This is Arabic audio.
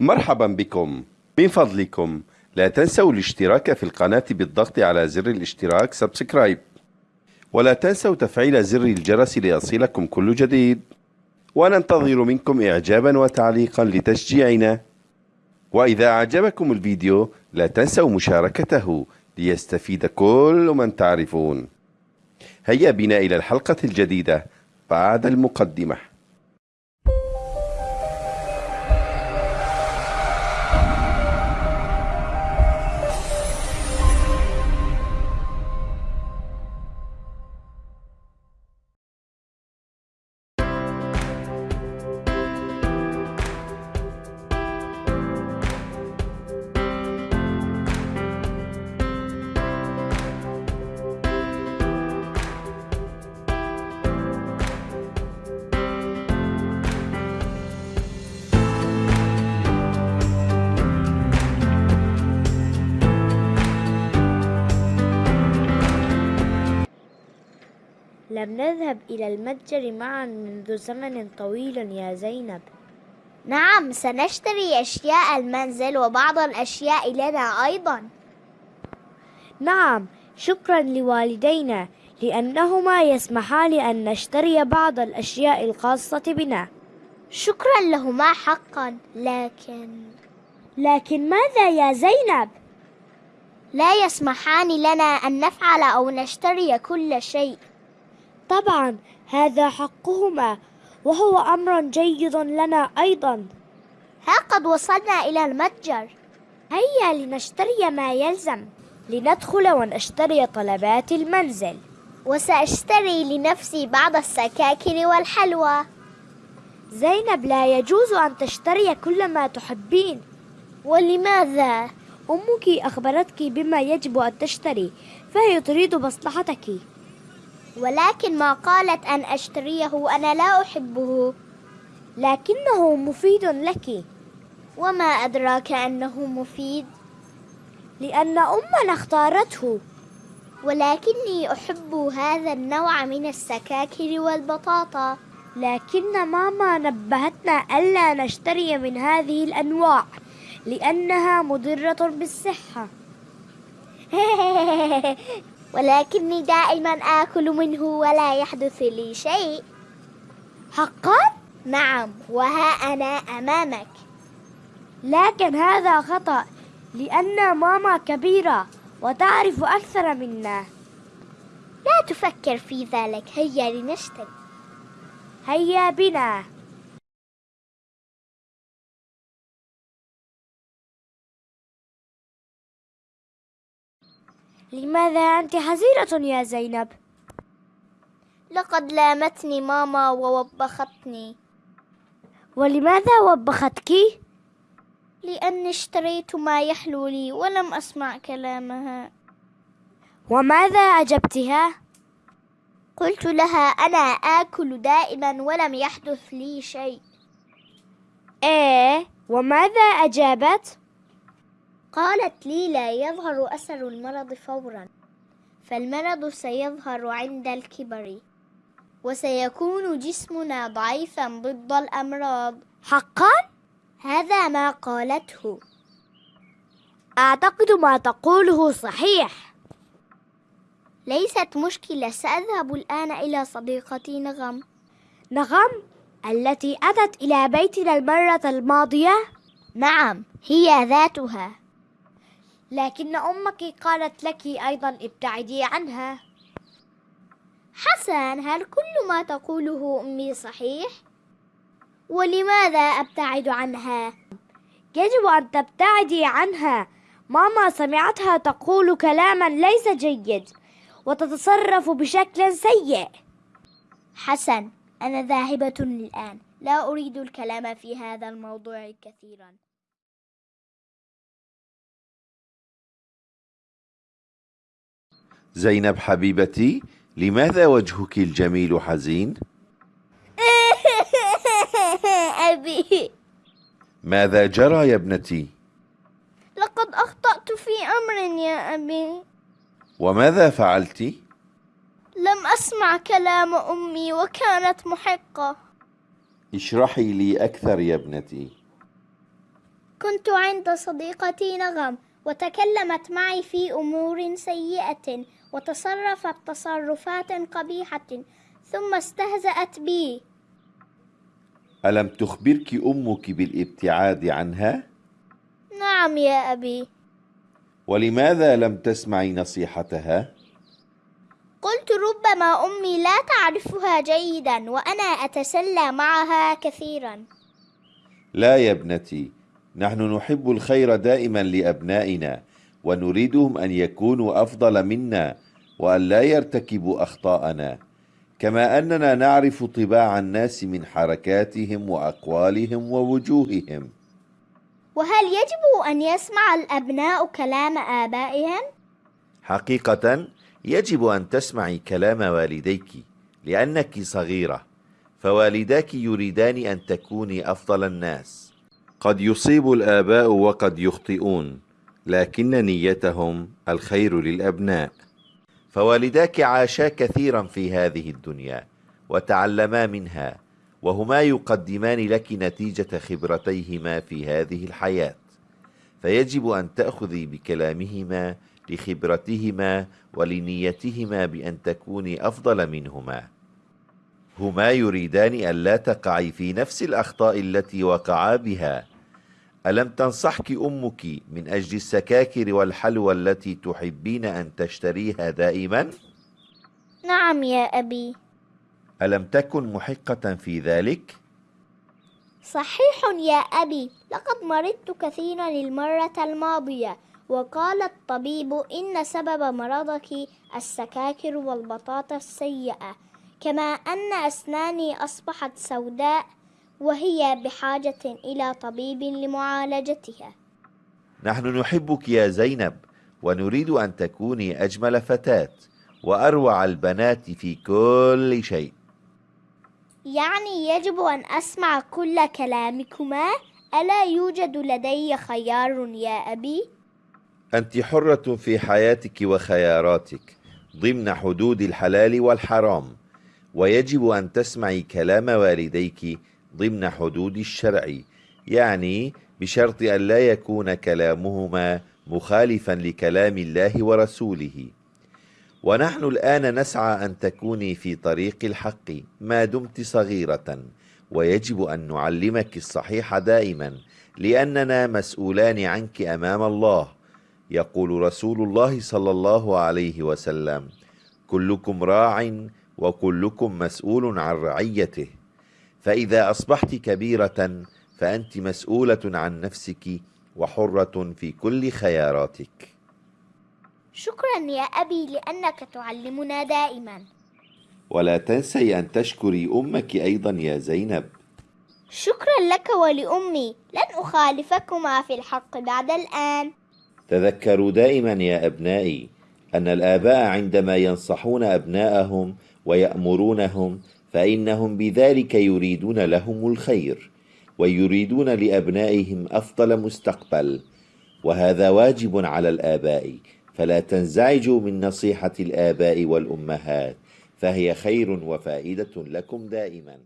مرحبا بكم. من فضلكم. لا تنسوا الاشتراك في القناة بالضغط على زر الاشتراك سبسكرايب ولا تنسوا تفعيل زر الجرس ليصلكم كل جديد. وننتظر منكم إعجابا وتعليقا لتشجيعنا. وإذا أعجبكم الفيديو لا تنسوا مشاركته ليستفيد كل من تعرفون. هيا بنا إلى الحلقة الجديدة بعد المقدمة. لم نذهب إلى المتجر معا منذ زمن طويل يا زينب. نعم سنشتري أشياء المنزل وبعض الأشياء لنا أيضا. نعم شكرا لوالدينا لأنهما يسمحان أن نشتري بعض الأشياء الخاصة بنا. شكرا لهما حقا لكن لكن ماذا يا زينب؟ لا يسمحان لنا أن نفعل أو نشتري كل شيء. طبعا هذا حقهما وهو أمر جيد لنا أيضا. ها قد وصلنا إلى المتجر. هيا لنشتري ما يلزم. لندخل ونشتري طلبات المنزل. وسأشتري لنفسي بعض السكاكر والحلوى. زينب لا يجوز أن تشتري كل ما تحبين. ولماذا؟ أمك أخبرتك بما يجب أن تشتري فهي تريد مصلحتك. ولكن ما قالت أن أشتريه أنا لا أحبه. لكنه مفيد لك. وما أدراك أنه مفيد؟ لأن أمنا اختارته. ولكني أحب هذا النوع من السكاكر والبطاطا. لكن ماما نبهتنا ألا نشتري من هذه الأنواع لأنها مضرة بالصحة. ولكني دائما آكل منه ولا يحدث لي شيء. حقا؟ نعم وها أنا أمامك. لكن هذا خطأ لأن ماما كبيرة وتعرف أكثر منا. لا تفكر في ذلك هيا لنشتري. هيا بنا. لماذا أنت حزينة يا زينب؟ لقد لامتني ماما ووبختني ولماذا وبختك؟ لأني اشتريت ما يحلو لي ولم أسمع كلامها وماذا أجبتها؟ قلت لها أنا آكل دائما ولم يحدث لي شيء إيه وماذا أجابت؟ قالت لي لا يظهر أثر المرض فورا فالمرض سيظهر عند الكبر وسيكون جسمنا ضعيفا ضد الأمراض حقا؟ هذا ما قالته أعتقد ما تقوله صحيح ليست مشكلة سأذهب الآن إلى صديقتي نغم نغم؟ التي أتت إلى بيتنا المرة الماضية؟ نعم هي ذاتها لكن أمك قالت لك أيضا ابتعدي عنها. حسن هل كل ما تقوله أمي صحيح؟ ولماذا أبتعد عنها؟ يجب أن تبتعدي عنها. ماما سمعتها تقول كلاما ليس جيد وتتصرف بشكل سيء. حسن أنا ذاهبة الآن لا أريد الكلام في هذا الموضوع كثيرا. زينب حبيبتي لماذا وجهك الجميل حزين؟ أبي ماذا جرى يا ابنتي؟ لقد أخطأت في أمر يا أبي وماذا فعلت؟ لم أسمع كلام أمي وكانت محقة اشرحي لي أكثر يا ابنتي كنت عند صديقتي نغم وتكلمت معي في أمور سيئة وتصرفت تصرفات قبيحة ثم استهزأت بي ألم تخبرك أمك بالابتعاد عنها؟ نعم يا أبي ولماذا لم تسمعي نصيحتها؟ قلت ربما أمي لا تعرفها جيدا وأنا أتسلى معها كثيرا لا يا ابنتي نحن نحب الخير دائما لأبنائنا ونريدهم أن يكونوا أفضل منا وأن لا يرتكبوا أخطاءنا. كما أننا نعرف طباع الناس من حركاتهم وأقوالهم ووجوههم. وهل يجب أن يسمع الأبناء كلام آبائهم؟ حقيقة يجب أن تسمعي كلام والديك لأنك صغيرة فوالداك يريدان أن تكوني أفضل الناس. قد يصيب الآباء وقد يخطئون لكن نيتهم الخير للأبناء. فوالداك عاشا كثيرا في هذه الدنيا وتعلما منها وهما يقدمان لك نتيجة خبرتيهما في هذه الحياة. فيجب أن تأخذي بكلامهما لخبرتهما ولنيتهما بأن تكوني أفضل منهما. هما يريدان أن لا تقعي في نفس الأخطاء التي وقعا بها. ألم تنصحك أمك من أجل السكاكر والحلوى التي تحبين أن تشتريها دائما؟ نعم يا أبي ألم تكن محقة في ذلك؟ صحيح يا أبي لقد مرضت كثيرا المرة الماضية وقال الطبيب إن سبب مرضك السكاكر والبطاطا السيئة كما أن أسناني أصبحت سوداء وهي بحاجة إلى طبيب لمعالجتها. نحن نحبك يا زينب ونريد أن تكوني أجمل فتاة وأروع البنات في كل شيء. يعني يجب أن أسمع كل كلامكما؟ ألا يوجد لدي خيار يا أبي؟ أنت حرة في حياتك وخياراتك ضمن حدود الحلال والحرام ويجب أن تسمعي كلام والديك ضمن حدود الشرع يعني بشرط أن لا يكون كلامهما مخالفا لكلام الله ورسوله. ونحن الآن نسعى أن تكوني في طريق الحق ما دمت صغيرة ويجب أن نعلمك الصحيح دائما لأننا مسؤولان عنك أمام الله يقول رسول الله صلى الله عليه وسلم. كلكم راع وكلكم مسؤول عن رعيته. فإذا أصبحت كبيرة فأنت مسؤولة عن نفسك وحرة في كل خياراتك. شكرا يا أبي لأنك تعلمنا دائما. ولا تنسي أن تشكري أمك أيضا يا زينب. شكرا لك ولأمي. لن أخالفكما في الحق بعد الآن. تذكروا دائما يا أبنائي أن الآباء عندما ينصحون أبناءهم ويأمرونهم فإنهم بذلك يريدون لهم الخير ويريدون لأبنائهم أفضل مستقبل وهذا واجب على الآباء. فلا تنزعجوا من نصيحة الآباء والأمهات فهي خير وفائدة لكم دائما.